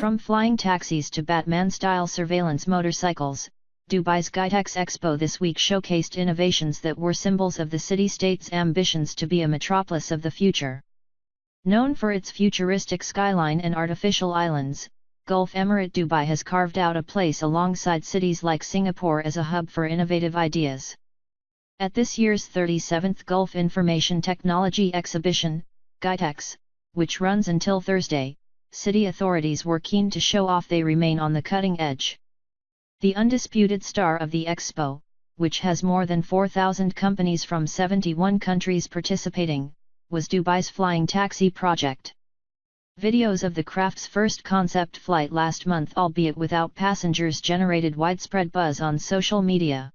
From flying taxis to Batman-style surveillance motorcycles, Dubai's GITEX Expo this week showcased innovations that were symbols of the city-state's ambitions to be a metropolis of the future. Known for its futuristic skyline and artificial islands, Gulf Emirate Dubai has carved out a place alongside cities like Singapore as a hub for innovative ideas. At this year's 37th Gulf Information Technology Exhibition, GITEX, which runs until Thursday, city authorities were keen to show off they remain on the cutting edge. The undisputed star of the expo, which has more than 4,000 companies from 71 countries participating, was Dubai's flying taxi project. Videos of the craft's first concept flight last month albeit without passengers generated widespread buzz on social media.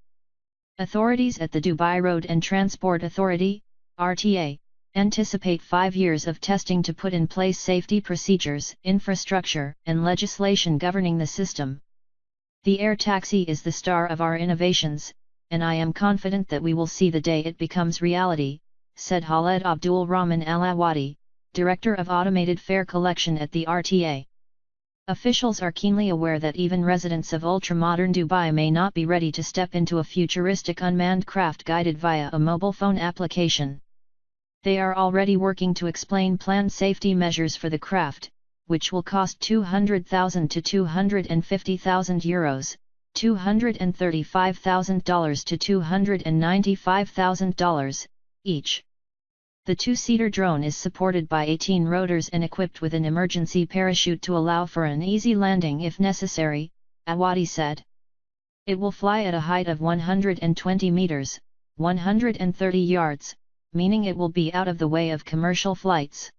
Authorities at the Dubai Road and Transport Authority, RTA, anticipate five years of testing to put in place safety procedures, infrastructure, and legislation governing the system. The air taxi is the star of our innovations, and I am confident that we will see the day it becomes reality, said Khaled Abdul Rahman Alawadi, Director of Automated Fare Collection at the RTA. Officials are keenly aware that even residents of ultra-modern Dubai may not be ready to step into a futuristic unmanned craft guided via a mobile phone application. They are already working to explain planned safety measures for the craft, which will cost 200,000 to 250,000 euros, $235,000 to $295,000 each. The two-seater drone is supported by 18 rotors and equipped with an emergency parachute to allow for an easy landing if necessary, Awadi said. It will fly at a height of 120 meters, 130 yards, meaning it will be out of the way of commercial flights.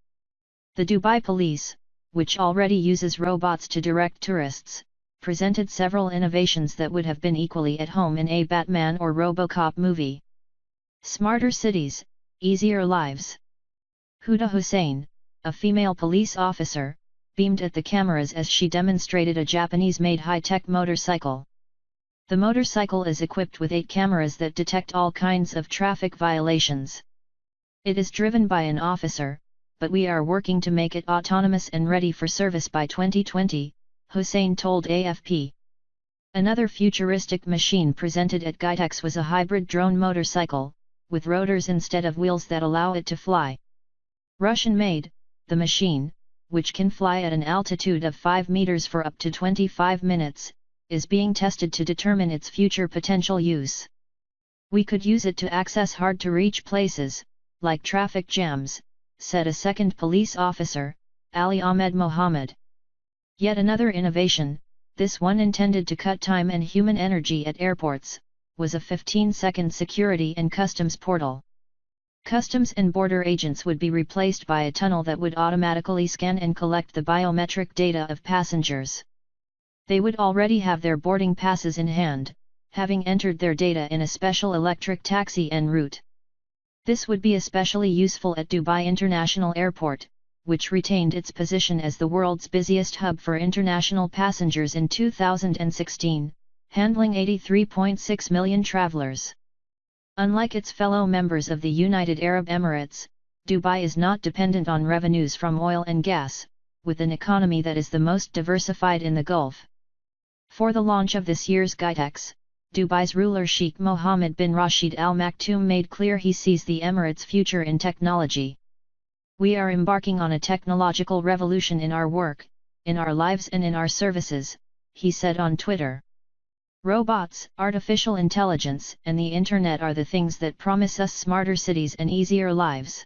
The Dubai Police, which already uses robots to direct tourists, presented several innovations that would have been equally at home in a Batman or Robocop movie. Smarter cities, easier lives. Huda Hussein, a female police officer, beamed at the cameras as she demonstrated a Japanese-made high-tech motorcycle. The motorcycle is equipped with eight cameras that detect all kinds of traffic violations. It is driven by an officer, but we are working to make it autonomous and ready for service by 2020, Hussein told AFP. Another futuristic machine presented at GITEX was a hybrid drone motorcycle, with rotors instead of wheels that allow it to fly. Russian-made, the machine, which can fly at an altitude of 5 meters for up to 25 minutes, is being tested to determine its future potential use. We could use it to access hard-to-reach places, like traffic jams, said a second police officer, Ali Ahmed Mohammed. Yet another innovation, this one intended to cut time and human energy at airports, was a 15-second security and customs portal. Customs and border agents would be replaced by a tunnel that would automatically scan and collect the biometric data of passengers. They would already have their boarding passes in hand, having entered their data in a special electric taxi en route. This would be especially useful at Dubai International Airport, which retained its position as the world's busiest hub for international passengers in 2016, handling 83.6 million travelers. Unlike its fellow members of the United Arab Emirates, Dubai is not dependent on revenues from oil and gas, with an economy that is the most diversified in the Gulf. For the launch of this year's GITEX, Dubai's ruler Sheikh Mohammed bin Rashid Al Maktoum made clear he sees the Emirates' future in technology. We are embarking on a technological revolution in our work, in our lives and in our services, he said on Twitter. Robots, artificial intelligence and the internet are the things that promise us smarter cities and easier lives.